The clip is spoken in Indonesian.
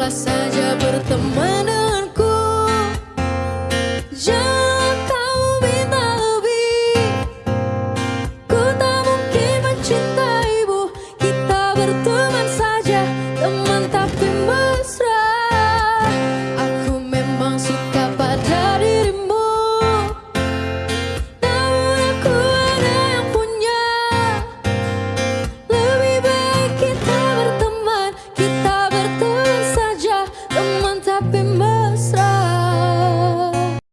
Tetaplah saja berteman denganku. Jangan kau minta lebih. Ku tak mungkin mencintaimu Kita bertemu been